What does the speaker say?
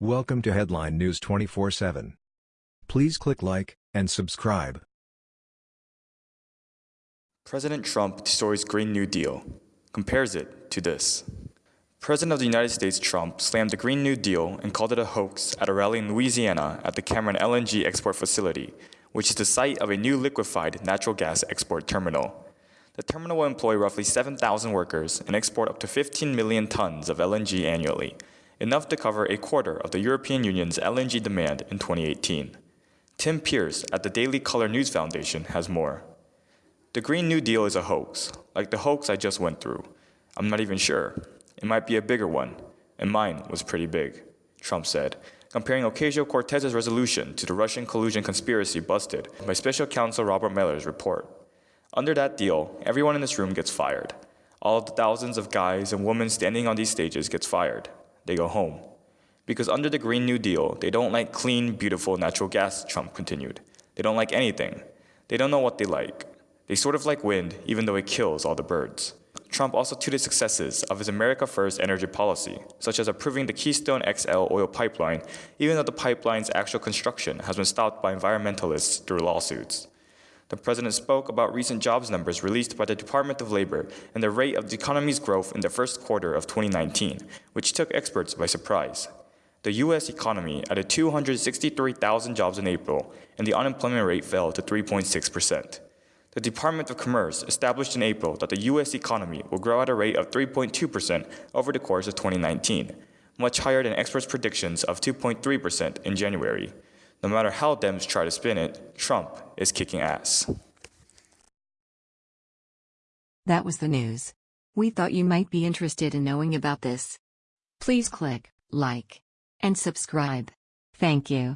Welcome to Headline News 24/7. Please click like and subscribe. President Trump destroys Green New Deal, compares it to this. President of the United States Trump slammed the Green New Deal and called it a hoax at a rally in Louisiana at the Cameron LNG export facility, which is the site of a new liquefied natural gas export terminal. The terminal will employ roughly 7,000 workers and export up to 15 million tons of LNG annually, enough to cover a quarter of the European Union's LNG demand in 2018. Tim Pearce at the Daily Caller News Foundation has more. The Green New Deal is a hoax, like the hoax I just went through. I'm not even sure. It might be a bigger one, and mine was pretty big, Trump said, comparing Ocasio-Cortez's resolution to the Russian collusion conspiracy busted by Special Counsel Robert Mueller's report. Under that deal, everyone in this room gets fired. All the thousands of guys and women standing on these stages gets fired. They go home. Because under the Green New Deal, they don't like clean, beautiful natural gas, Trump continued. They don't like anything. They don't know what they like. They sort of like wind, even though it kills all the birds. Trump also touted successes of his America First energy policy, such as approving the Keystone XL oil pipeline, even though the pipeline's actual construction has been stopped by environmentalists through lawsuits. The president spoke about recent jobs numbers released by the Department of Labor and the rate of the economy's growth in the first quarter of 2019, which took experts by surprise. The U.S. economy added 263,000 jobs in April, and the unemployment rate fell to 3.6 percent. The Department of Commerce established in April that the U.S. economy will grow at a rate of 3.2% over the course of 2019, much higher than experts' predictions of 2.3% in January. No matter how Dems try to spin it, Trump is kicking ass. That was the news. We thought you might be interested in knowing about this. Please click like and subscribe. Thank you.